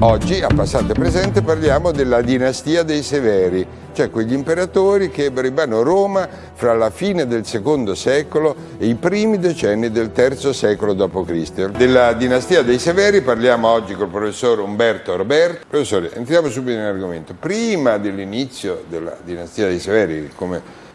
Oggi, a passato e presente, parliamo della dinastia dei Severi, cioè quegli imperatori che ebbero in mano Roma fra la fine del secondo secolo e i primi decenni del terzo secolo d.C. Della dinastia dei Severi parliamo oggi col professor Umberto Roberto. Professore, entriamo subito in argomento. Prima dell'inizio della dinastia dei Severi,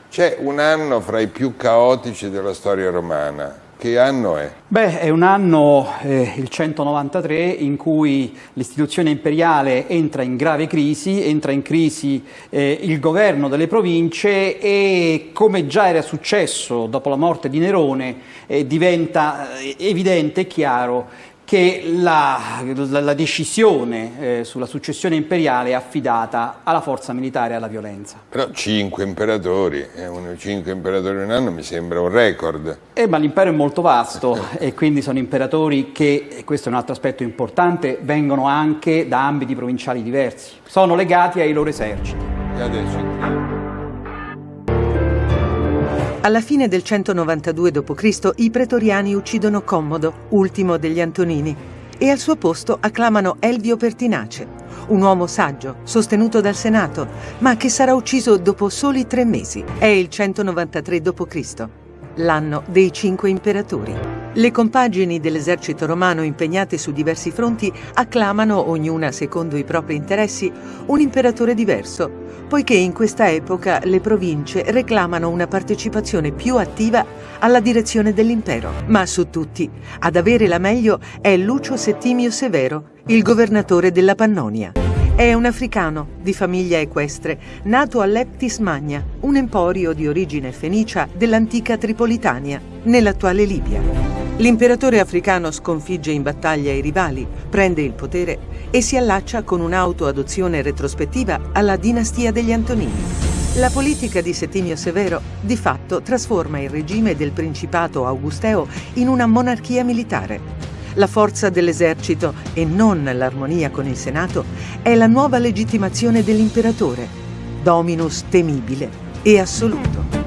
c'è un anno fra i più caotici della storia romana, che anno è? Beh, è un anno, eh, il 193, in cui l'istituzione imperiale entra in grave crisi, entra in crisi eh, il governo delle province e, come già era successo dopo la morte di Nerone, eh, diventa eh, evidente e chiaro che la, la, la decisione eh, sulla successione imperiale è affidata alla forza militare e alla violenza. Però cinque imperatori, eh, uno, cinque imperatori in un anno mi sembra un record. Eh, ma l'impero è molto vasto e quindi sono imperatori che, e questo è un altro aspetto importante, vengono anche da ambiti provinciali diversi, sono legati ai loro eserciti. E adesso alla fine del 192 d.C. i pretoriani uccidono Commodo, ultimo degli Antonini, e al suo posto acclamano Elvio Pertinace, un uomo saggio, sostenuto dal Senato, ma che sarà ucciso dopo soli tre mesi. È il 193 d.C., l'anno dei cinque imperatori. Le compagini dell'esercito romano impegnate su diversi fronti acclamano, ognuna secondo i propri interessi, un imperatore diverso, poiché in questa epoca le province reclamano una partecipazione più attiva alla direzione dell'impero. Ma su tutti, ad avere la meglio è Lucio Settimio Severo, il governatore della Pannonia. È un africano di famiglia equestre, nato a Leptis Magna, un emporio di origine fenicia dell'antica Tripolitania, nell'attuale Libia. L'imperatore africano sconfigge in battaglia i rivali, prende il potere e si allaccia con un'autoadozione retrospettiva alla dinastia degli Antonini. La politica di Settimio Severo di fatto trasforma il regime del Principato Augusteo in una monarchia militare. La forza dell'esercito e non l'armonia con il Senato è la nuova legittimazione dell'imperatore, dominus temibile e assoluto.